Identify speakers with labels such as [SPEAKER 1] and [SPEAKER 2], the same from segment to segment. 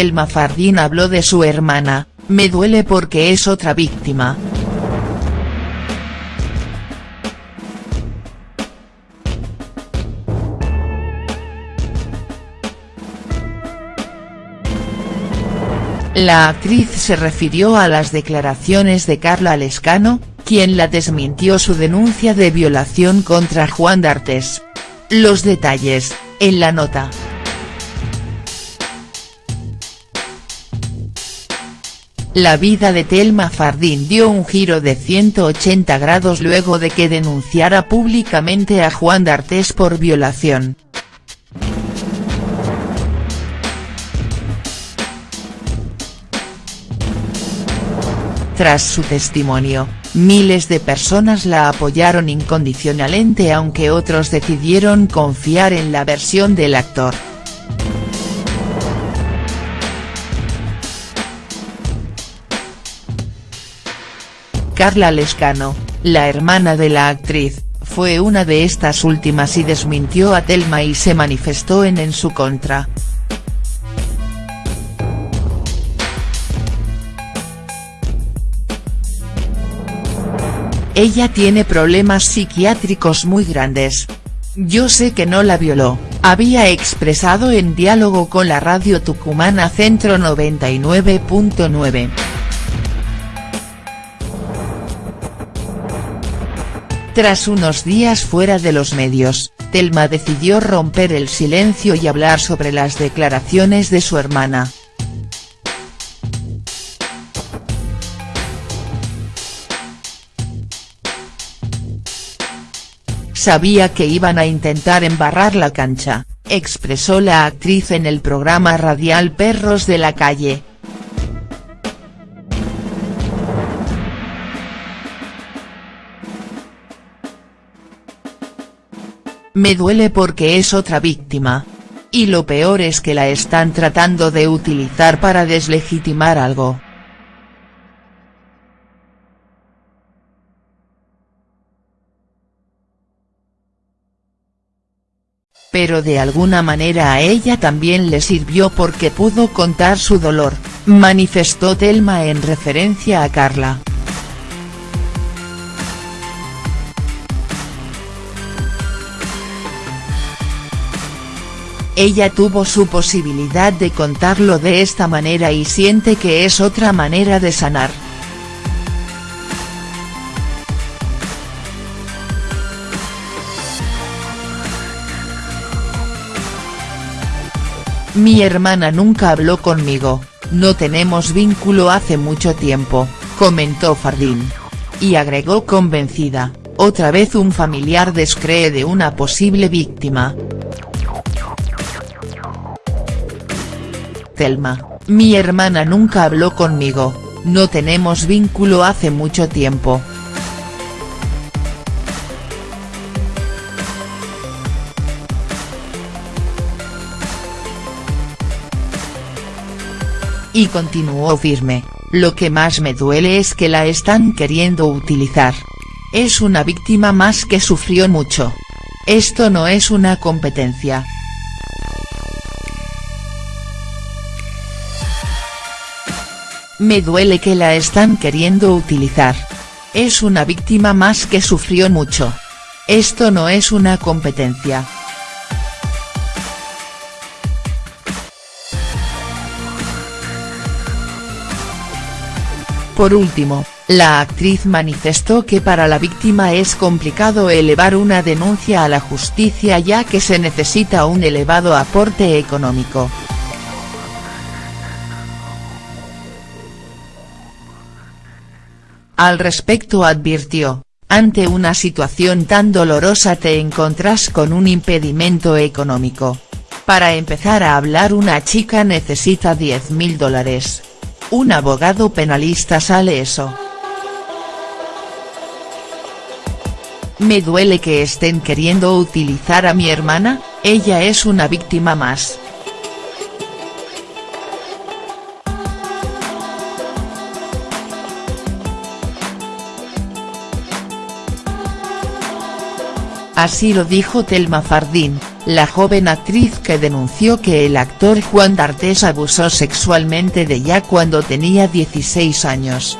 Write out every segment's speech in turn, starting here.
[SPEAKER 1] Telma Fardín habló de su hermana, me duele porque es otra víctima. La actriz se refirió a las declaraciones de Carla Lescano, quien la desmintió su denuncia de violación contra Juan D'Artes. Los detalles, en la nota. La vida de Telma Fardín dio un giro de 180 grados luego de que denunciara públicamente a Juan D'Artes por violación. Tras su testimonio, miles de personas la apoyaron incondicionalmente aunque otros decidieron confiar en la versión del actor. Carla Lescano, la hermana de la actriz, fue una de estas últimas y desmintió a Telma y se manifestó en en su contra. Ella tiene problemas psiquiátricos muy grandes. Yo sé que no la violó, había expresado en diálogo con la radio tucumana Centro 99.9. Tras unos días fuera de los medios, Telma decidió romper el silencio y hablar sobre las declaraciones de su hermana. Sabía que iban a intentar embarrar la cancha, expresó la actriz en el programa radial Perros de la Calle. Me duele porque es otra víctima. Y lo peor es que la están tratando de utilizar para deslegitimar algo. pero de alguna manera a ella también le sirvió porque pudo contar su dolor, manifestó Telma en referencia a Carla. Ella tuvo su posibilidad de contarlo de esta manera y siente que es otra manera de sanar. Mi hermana nunca habló conmigo, no tenemos vínculo hace mucho tiempo, comentó Fardín. Y agregó convencida, otra vez un familiar descree de una posible víctima. Telma, mi hermana nunca habló conmigo, no tenemos vínculo hace mucho tiempo. Y continuó firme, lo que más me duele es que la están queriendo utilizar. Es una víctima más que sufrió mucho. Esto no es una competencia. Me duele que la están queriendo utilizar. Es una víctima más que sufrió mucho. Esto no es una competencia. Por último, la actriz manifestó que para la víctima es complicado elevar una denuncia a la justicia ya que se necesita un elevado aporte económico. Al respecto advirtió, ante una situación tan dolorosa te encontrás con un impedimento económico. Para empezar a hablar una chica necesita 10 mil dólares. Un abogado penalista sale eso. Me duele que estén queriendo utilizar a mi hermana, ella es una víctima más. Así lo dijo Telma Fardín, la joven actriz que denunció que el actor Juan D'Artes abusó sexualmente de ella cuando tenía 16 años.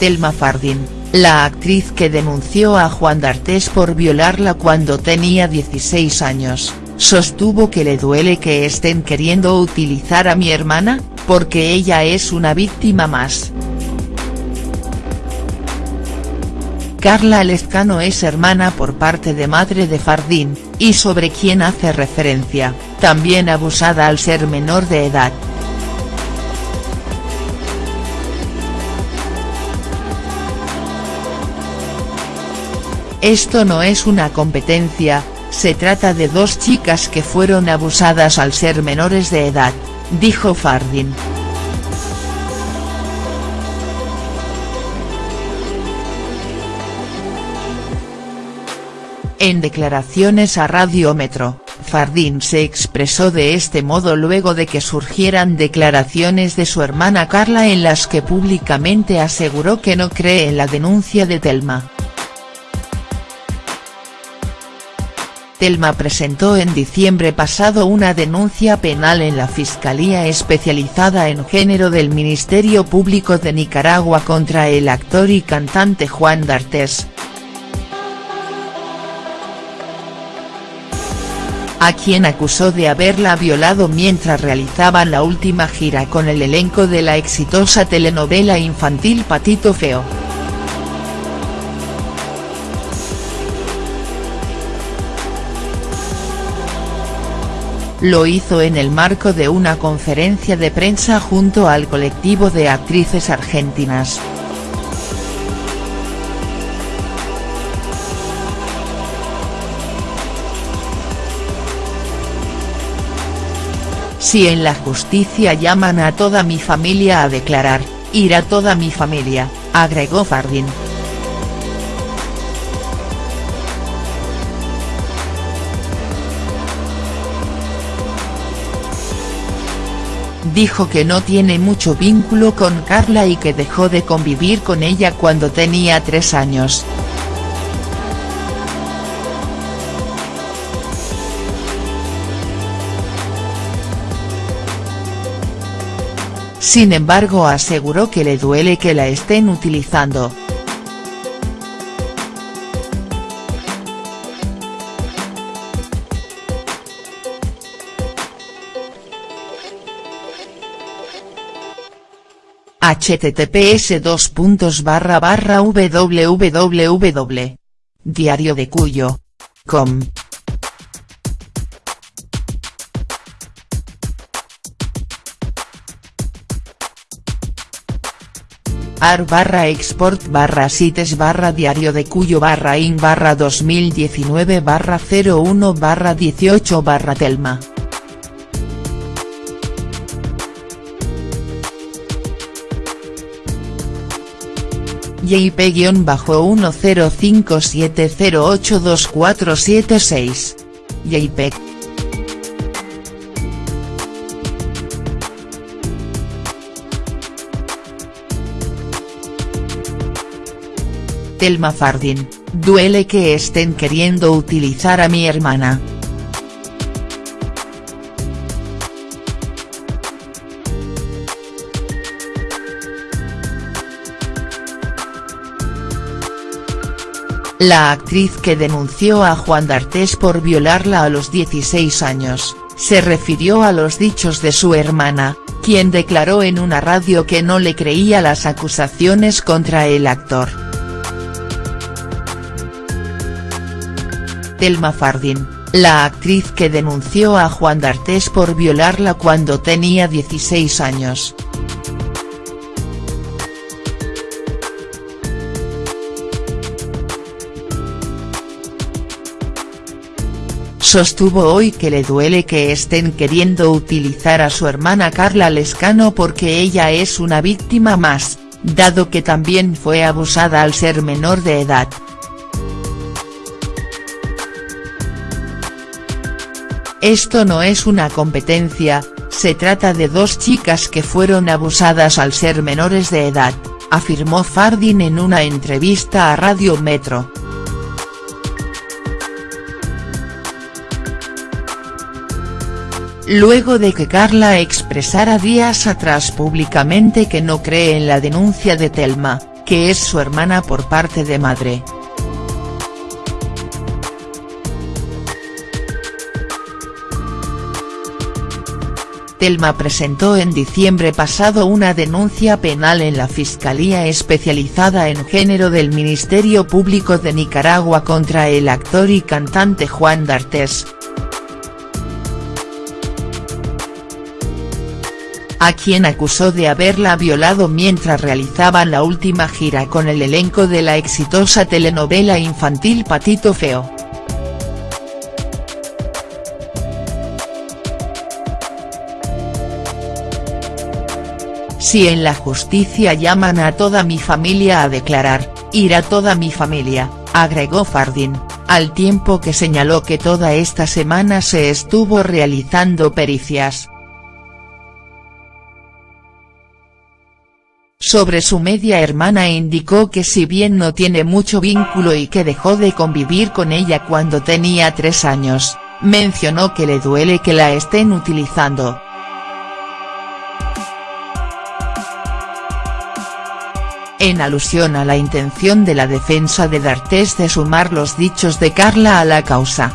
[SPEAKER 1] Telma Fardín, la actriz que denunció a Juan D'Artes por violarla cuando tenía 16 años, sostuvo que le duele que estén queriendo utilizar a mi hermana, porque ella es una víctima más. Carla Lezcano es hermana por parte de madre de Fardín, y sobre quien hace referencia, también abusada al ser menor de edad. Esto no es una competencia, se trata de dos chicas que fueron abusadas al ser menores de edad, dijo Fardín. En declaraciones a Radiómetro, Fardín se expresó de este modo luego de que surgieran declaraciones de su hermana Carla en las que públicamente aseguró que no cree en la denuncia de Telma. Telma presentó en diciembre pasado una denuncia penal en la Fiscalía Especializada en Género del Ministerio Público de Nicaragua contra el actor y cantante Juan D'Artes, a quien acusó de haberla violado mientras realizaban la última gira con el elenco de la exitosa telenovela infantil Patito Feo. Lo hizo en el marco de una conferencia de prensa junto al colectivo de actrices argentinas. Si en la justicia llaman a toda mi familia a declarar, irá toda mi familia, agregó Fardín. Dijo que no tiene mucho vínculo con Carla y que dejó de convivir con ella cuando tenía tres años. Sin embargo aseguró que le duele que la estén utilizando. https dos puntos barra barra www. Diario de Cuyo. com ar barra export barra sites barra diario de cuyo barra in barra 2019 barra 01 barra 18 barra telma. JP-1057082476. JPEG. Telma Fardín, duele que estén queriendo utilizar a mi hermana. La actriz que denunció a Juan D'Artes por violarla a los 16 años, se refirió a los dichos de su hermana, quien declaró en una radio que no le creía las acusaciones contra el actor. Telma Fardín, la actriz que denunció a Juan D'Artes por violarla cuando tenía 16 años, sostuvo hoy que le duele que estén queriendo utilizar a su hermana Carla Lescano porque ella es una víctima más, dado que también fue abusada al ser menor de edad. Esto no es una competencia, se trata de dos chicas que fueron abusadas al ser menores de edad, afirmó Fardin en una entrevista a Radio Metro. Luego de que Carla expresara días atrás públicamente que no cree en la denuncia de Telma, que es su hermana por parte de madre. Telma presentó en diciembre pasado una denuncia penal en la Fiscalía Especializada en Género del Ministerio Público de Nicaragua contra el actor y cantante Juan D'Artes. a quien acusó de haberla violado mientras realizaban la última gira con el elenco de la exitosa telenovela infantil Patito Feo. Si en la justicia llaman a toda mi familia a declarar, irá toda mi familia, agregó Fardin, al tiempo que señaló que toda esta semana se estuvo realizando pericias. Sobre su media hermana indicó que si bien no tiene mucho vínculo y que dejó de convivir con ella cuando tenía tres años, mencionó que le duele que la estén utilizando. En alusión a la intención de la defensa de D'Artés de sumar los dichos de Carla a la causa.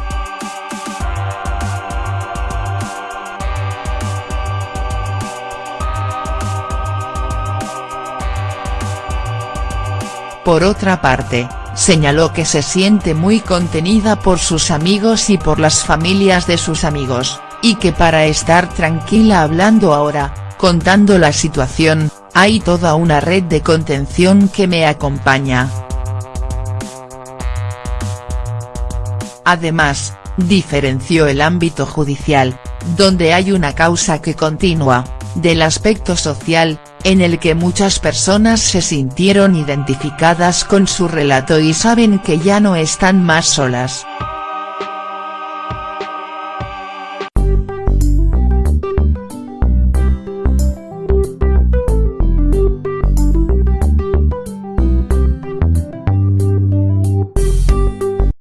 [SPEAKER 1] Por otra parte, señaló que se siente muy contenida por sus amigos y por las familias de sus amigos, y que para estar tranquila hablando ahora, contando la situación, hay toda una red de contención que me acompaña. Además, diferenció el ámbito judicial, donde hay una causa que continúa, del aspecto social, en el que muchas personas se sintieron identificadas con su relato y saben que ya no están más solas.